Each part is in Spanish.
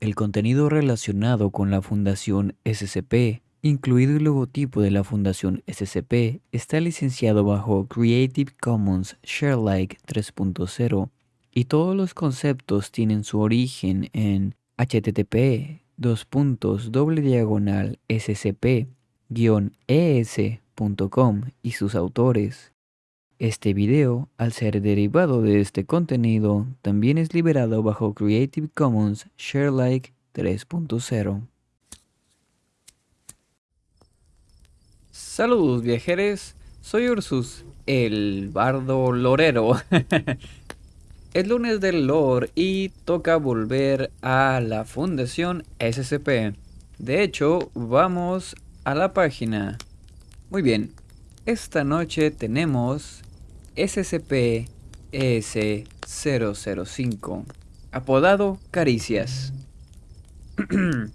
El contenido relacionado con la Fundación SCP, incluido el logotipo de la Fundación SCP, está licenciado bajo Creative Commons Sharealike 3.0 y todos los conceptos tienen su origen en http scp-es.com y sus autores. Este video, al ser derivado de este contenido, también es liberado bajo Creative Commons Sharealike 3.0. Saludos viajeros, soy Ursus, el bardo lorero. es lunes del lore y toca volver a la fundación SCP. De hecho, vamos a la página. Muy bien, esta noche tenemos SCP-ES-005, apodado Caricias.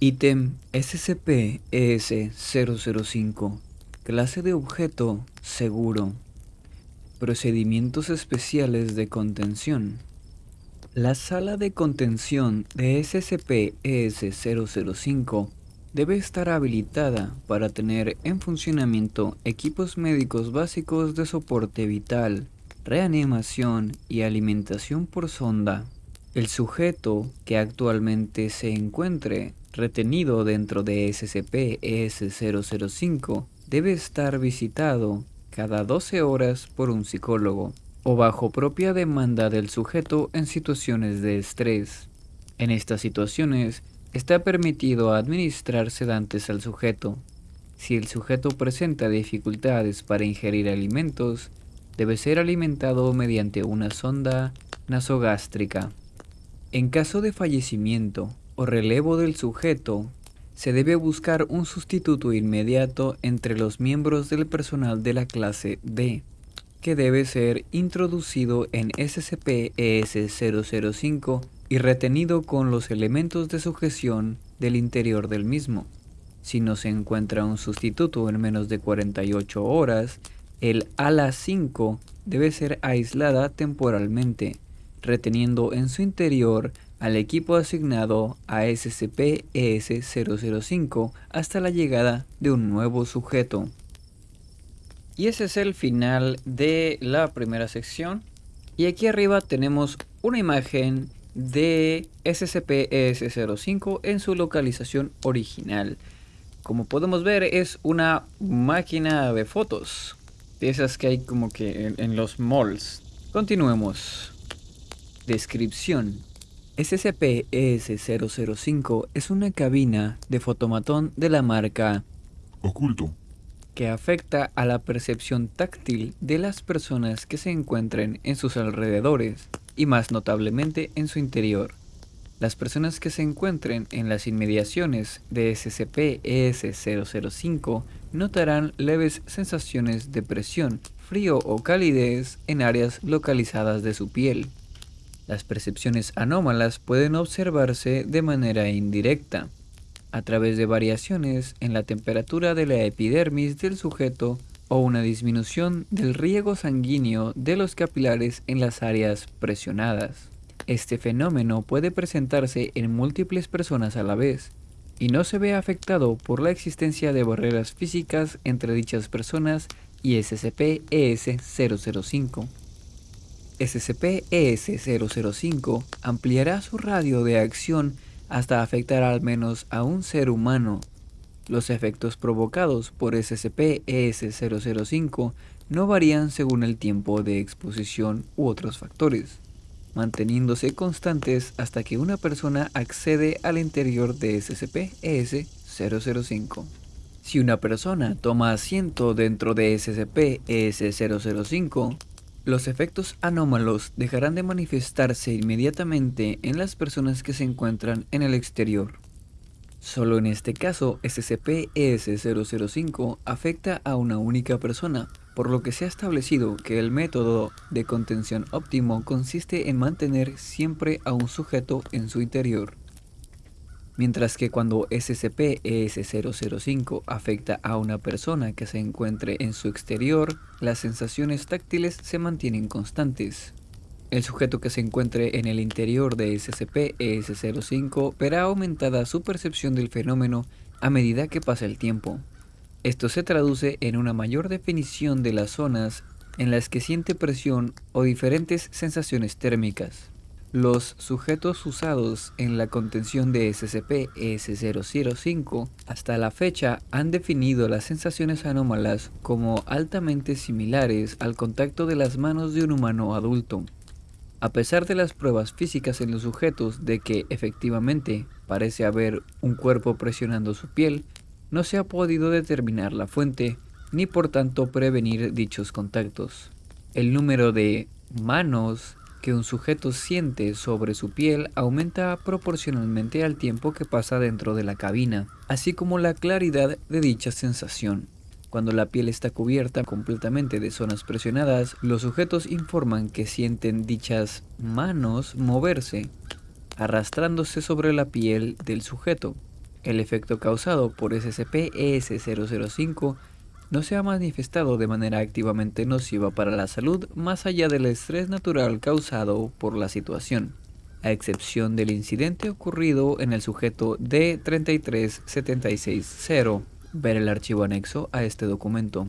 Ítem SCP-ES-005, clase de objeto seguro. Procedimientos especiales de contención. La sala de contención de SCP-ES-005 debe estar habilitada para tener en funcionamiento equipos médicos básicos de soporte vital, reanimación y alimentación por sonda. El sujeto que actualmente se encuentre retenido dentro de SCP-ES-005 debe estar visitado cada 12 horas por un psicólogo o bajo propia demanda del sujeto en situaciones de estrés. En estas situaciones, Está permitido administrar sedantes al sujeto. Si el sujeto presenta dificultades para ingerir alimentos, debe ser alimentado mediante una sonda nasogástrica. En caso de fallecimiento o relevo del sujeto, se debe buscar un sustituto inmediato entre los miembros del personal de la clase D, que debe ser introducido en SCP-ES-005 y retenido con los elementos de sujeción del interior del mismo. Si no se encuentra un sustituto en menos de 48 horas, el ala 5 debe ser aislada temporalmente, reteniendo en su interior al equipo asignado a SCP-ES-005 hasta la llegada de un nuevo sujeto. Y ese es el final de la primera sección. Y aquí arriba tenemos una imagen de SCP-ES05 en su localización original. Como podemos ver es una máquina de fotos, de esas que hay como que en, los malls. Continuemos. Descripción. SCP-ES005 es una cabina de fotomatón de la marca Oculto que afecta a la percepción táctil de las personas que se encuentren en sus alrededores y más notablemente en su interior. Las personas que se encuentren en las inmediaciones de SCP-ES-005 notarán leves sensaciones de presión, frío o calidez en áreas localizadas de su piel. Las percepciones anómalas pueden observarse de manera indirecta, a través de variaciones en la temperatura de la epidermis del sujeto o una disminución del riego sanguíneo de los capilares en las áreas presionadas. Este fenómeno puede presentarse en múltiples personas a la vez y no se ve afectado por la existencia de barreras físicas entre dichas personas y SCP-ES-005. SCP-ES-005 ampliará su radio de acción hasta afectar al menos a un ser humano los efectos provocados por SCP-ES005 no varían según el tiempo de exposición u otros factores, manteniéndose constantes hasta que una persona accede al interior de SCP-ES005. Si una persona toma asiento dentro de SCP-ES005, los efectos anómalos dejarán de manifestarse inmediatamente en las personas que se encuentran en el exterior. Solo en este caso, SCP-ES005 afecta a una única persona, por lo que se ha establecido que el método de contención óptimo consiste en mantener siempre a un sujeto en su interior. Mientras que cuando SCP-ES005 afecta a una persona que se encuentre en su exterior, las sensaciones táctiles se mantienen constantes. El sujeto que se encuentre en el interior de SCP-ES05 verá aumentada su percepción del fenómeno a medida que pasa el tiempo. Esto se traduce en una mayor definición de las zonas en las que siente presión o diferentes sensaciones térmicas. Los sujetos usados en la contención de SCP-S005 hasta la fecha han definido las sensaciones anómalas como altamente similares al contacto de las manos de un humano adulto. A pesar de las pruebas físicas en los sujetos de que efectivamente parece haber un cuerpo presionando su piel, no se ha podido determinar la fuente ni por tanto prevenir dichos contactos. El número de manos que un sujeto siente sobre su piel aumenta proporcionalmente al tiempo que pasa dentro de la cabina, así como la claridad de dicha sensación. Cuando la piel está cubierta completamente de zonas presionadas, los sujetos informan que sienten dichas manos moverse, arrastrándose sobre la piel del sujeto. El efecto causado por SCP-ES005 no se ha manifestado de manera activamente nociva para la salud más allá del estrés natural causado por la situación, a excepción del incidente ocurrido en el sujeto D33760. Ver el archivo anexo a este documento.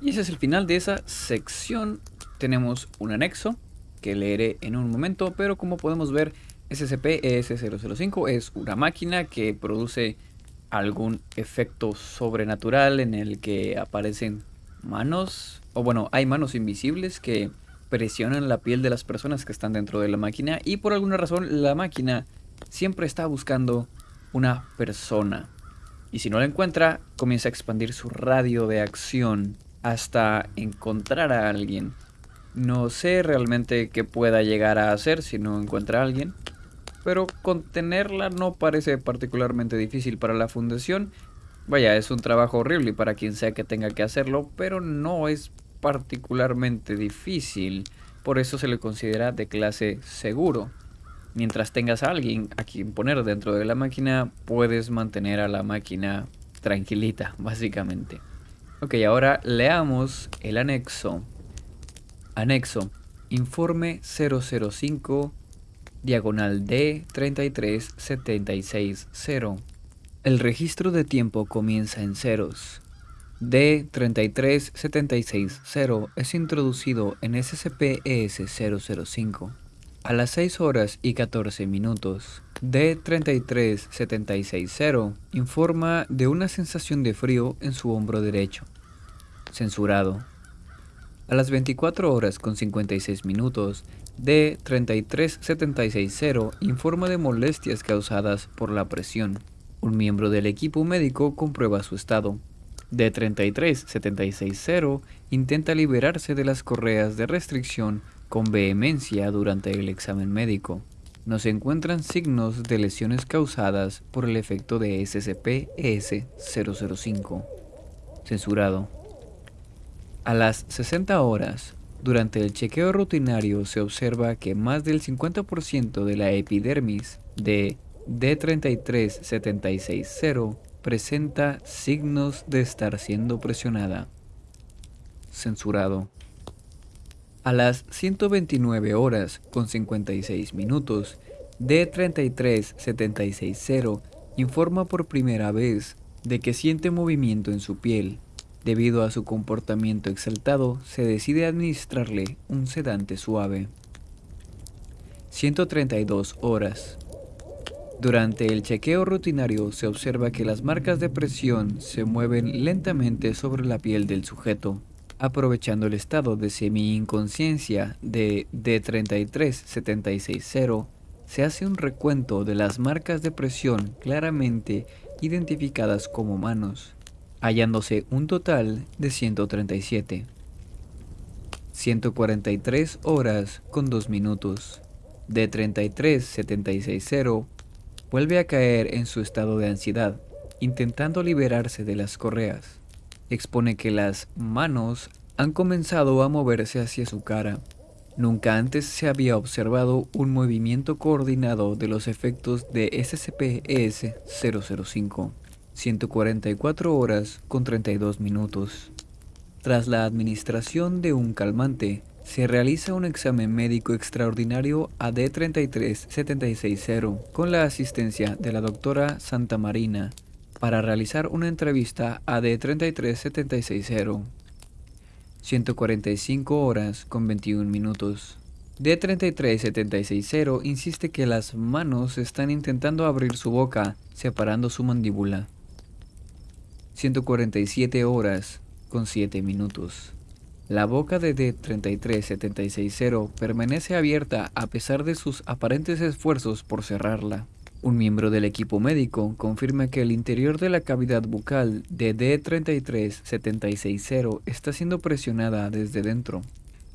Y ese es el final de esa sección. Tenemos un anexo que leeré en un momento, pero como podemos ver, SCP-ES005 es una máquina que produce algún efecto sobrenatural en el que aparecen manos, o bueno, hay manos invisibles que presionan la piel de las personas que están dentro de la máquina y por alguna razón la máquina siempre está buscando una persona. Y si no la encuentra, comienza a expandir su radio de acción hasta encontrar a alguien. No sé realmente qué pueda llegar a hacer si no encuentra a alguien, pero contenerla no parece particularmente difícil para la fundación. Vaya, es un trabajo horrible para quien sea que tenga que hacerlo, pero no es particularmente difícil, por eso se le considera de clase seguro. Mientras tengas a alguien a quien poner dentro de la máquina, puedes mantener a la máquina tranquilita, básicamente. Ok, ahora leamos el anexo. Anexo. Informe 005 diagonal D 33760. El registro de tiempo comienza en ceros. D 33760 es introducido en SCP-ES005. A las 6 horas y 14 minutos, D33760 informa de una sensación de frío en su hombro derecho. Censurado. A las 24 horas con 56 minutos, D33760 informa de molestias causadas por la presión. Un miembro del equipo médico comprueba su estado. D33760 intenta liberarse de las correas de restricción con vehemencia durante el examen médico. No se encuentran signos de lesiones causadas por el efecto de SCP-ES005. Censurado. A las 60 horas, durante el chequeo rutinario se observa que más del 50% de la epidermis de D33760 presenta signos de estar siendo presionada. Censurado. A las 129 horas con 56 minutos, D33760 informa por primera vez de que siente movimiento en su piel Debido a su comportamiento exaltado, se decide administrarle un sedante suave. 132 horas. Durante el chequeo rutinario se observa que las marcas de presión se mueven lentamente sobre la piel del sujeto. Aprovechando el estado de semi-inconsciencia de D33760, se hace un recuento de las marcas de presión claramente identificadas como manos hallándose un total de 137. 143 horas con 2 minutos. De 33.760 vuelve a caer en su estado de ansiedad, intentando liberarse de las correas. Expone que las manos han comenzado a moverse hacia su cara. Nunca antes se había observado un movimiento coordinado de los efectos de SCP-ES-005. 144 horas con 32 minutos. Tras la administración de un calmante, se realiza un examen médico extraordinario a D33760 con la asistencia de la doctora Santa Marina para realizar una entrevista a D33760. 145 horas con 21 minutos. D33760 insiste que las manos están intentando abrir su boca, separando su mandíbula. 147 horas con 7 minutos. La boca de D33760 permanece abierta a pesar de sus aparentes esfuerzos por cerrarla. Un miembro del equipo médico confirma que el interior de la cavidad bucal de D33760 está siendo presionada desde dentro.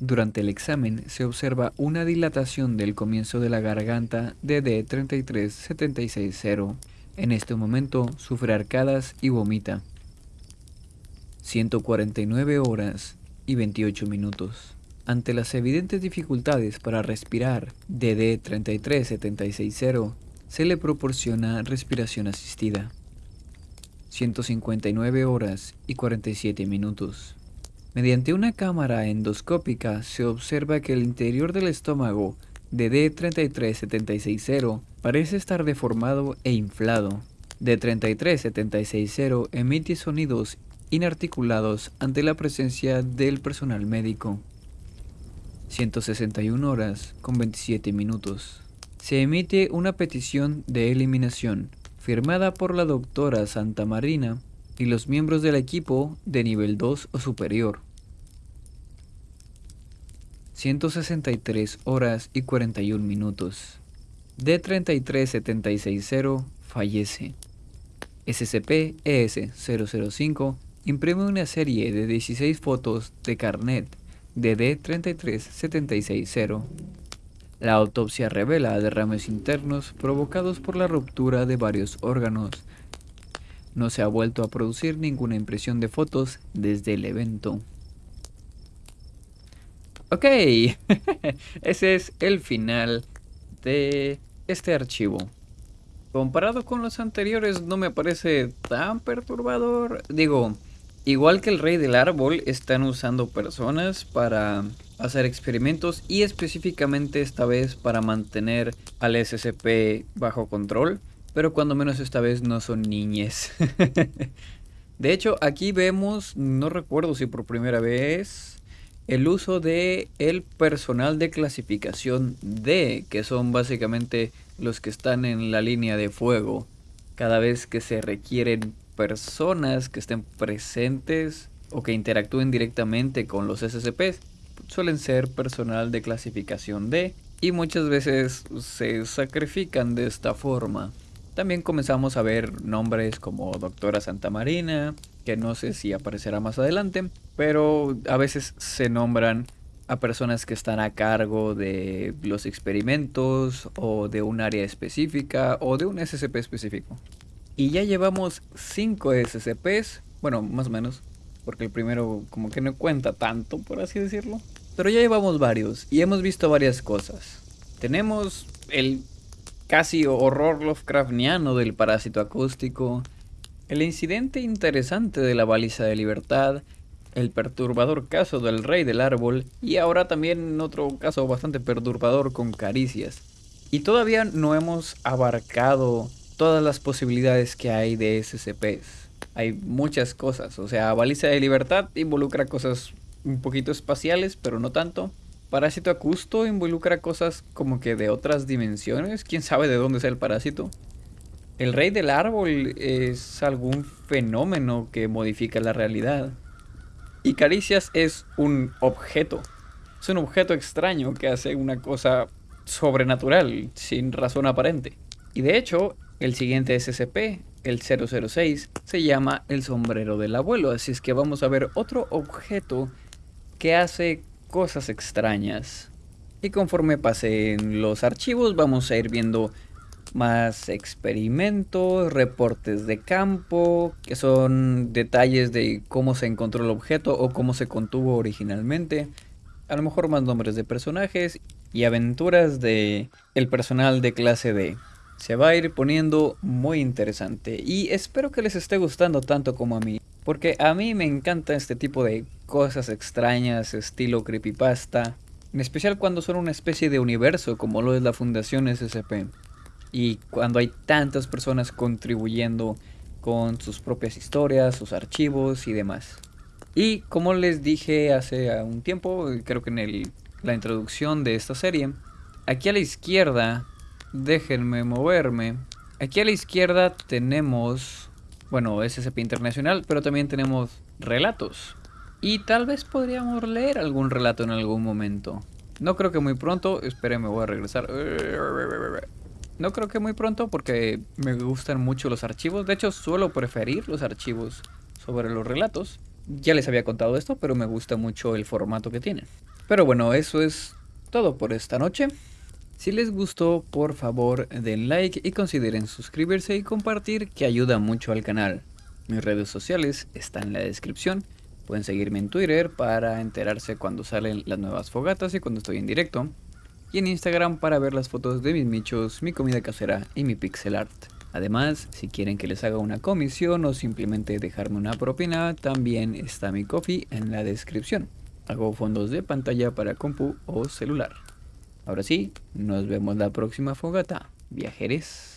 Durante el examen se observa una dilatación del comienzo de la garganta de D33760. En este momento sufre arcadas y vomita. 149 horas y 28 minutos. Ante las evidentes dificultades para respirar de D33760, se le proporciona respiración asistida. 159 horas y 47 minutos. Mediante una cámara endoscópica se observa que el interior del estómago de D33760 parece estar deformado e inflado. D33760 emite sonidos inarticulados ante la presencia del personal médico. 161 horas con 27 minutos. Se emite una petición de eliminación firmada por la doctora Santa Marina y los miembros del equipo de nivel 2 o superior. 163 horas y 41 minutos. D33760 fallece. SCP-ES-005 imprime una serie de 16 fotos de carnet de D33760. La autopsia revela derrames internos provocados por la ruptura de varios órganos. No se ha vuelto a producir ninguna impresión de fotos desde el evento. Ok, ese es el final de este archivo. Comparado con los anteriores no me parece tan perturbador. Digo, Igual que el rey del árbol, están usando personas para hacer experimentos y específicamente esta vez para mantener al SCP bajo control, pero cuando menos esta vez no son niñes. de hecho, aquí vemos, no recuerdo si por primera vez, el uso de el personal de clasificación D, que son básicamente los que están en la línea de fuego. Cada vez que se requieren personas que estén presentes o que interactúen directamente con los SCPs suelen ser personal de clasificación D y muchas veces se sacrifican de esta forma. También comenzamos a ver nombres como Doctora Santa Marina, que no sé si aparecerá más adelante, pero a veces se nombran a personas que están a cargo de los experimentos o de un área específica o de un SCP específico. Y ya llevamos 5 SCPs, bueno, más o menos, porque el primero como que no cuenta tanto, por así decirlo. Pero ya llevamos varios y hemos visto varias cosas. Tenemos el casi horror Lovecraftiano del parásito acústico, el incidente interesante de la baliza de libertad, el perturbador caso del rey del árbol y ahora también otro caso bastante perturbador con caricias. Y todavía no hemos abarcado todas las posibilidades que hay de SCPs. Hay muchas cosas, o sea, Baliza de Libertad involucra cosas un poquito espaciales, pero no tanto. Parásito Acusto involucra cosas como que de otras dimensiones, quién sabe de dónde es el parásito. El rey del árbol es algún fenómeno que modifica la realidad. Y Caricias es un objeto. Es un objeto extraño que hace una cosa sobrenatural, sin razón aparente. Y de hecho, el siguiente SCP, el 006, se llama el sombrero del abuelo, así es que vamos a ver otro objeto que hace cosas extrañas. Y conforme pasen los archivos vamos a ir viendo más experimentos, reportes de campo, que son detalles de cómo se encontró el objeto o cómo se contuvo originalmente. A lo mejor más nombres de personajes y aventuras de el personal de clase D se va a ir poniendo muy interesante y espero que les esté gustando tanto como a mí. Porque a mí me encanta este tipo de cosas extrañas, estilo creepypasta. En especial cuando son una especie de universo como lo es la Fundación SCP. Y cuando hay tantas personas contribuyendo con sus propias historias, sus archivos y demás. Y como les dije hace un tiempo, creo que en el, la introducción de esta serie, aquí a la izquierda, déjenme moverme, aquí a la izquierda tenemos, bueno, SCP Internacional, pero también tenemos relatos. Y tal vez podríamos leer algún relato en algún momento. No creo que muy pronto, espérenme, voy a regresar. No creo que muy pronto porque me gustan mucho los archivos. De hecho, suelo preferir los archivos sobre los relatos. Ya les había contado esto, pero me gusta mucho el formato que tienen. Pero bueno, eso es todo por esta noche. Si les gustó, por favor den like y consideren suscribirse y compartir que ayuda mucho al canal. Mis redes sociales están en la descripción. Pueden seguirme en Twitter para enterarse cuando salen las nuevas fogatas y cuando estoy en directo. Y en Instagram para ver las fotos de mis michos, mi comida casera y mi pixel art. Además, si quieren que les haga una comisión o simplemente dejarme una propina, también está mi coffee en la descripción. Hago fondos de pantalla para compu o celular. Ahora sí, nos vemos la próxima fogata. Viajeres.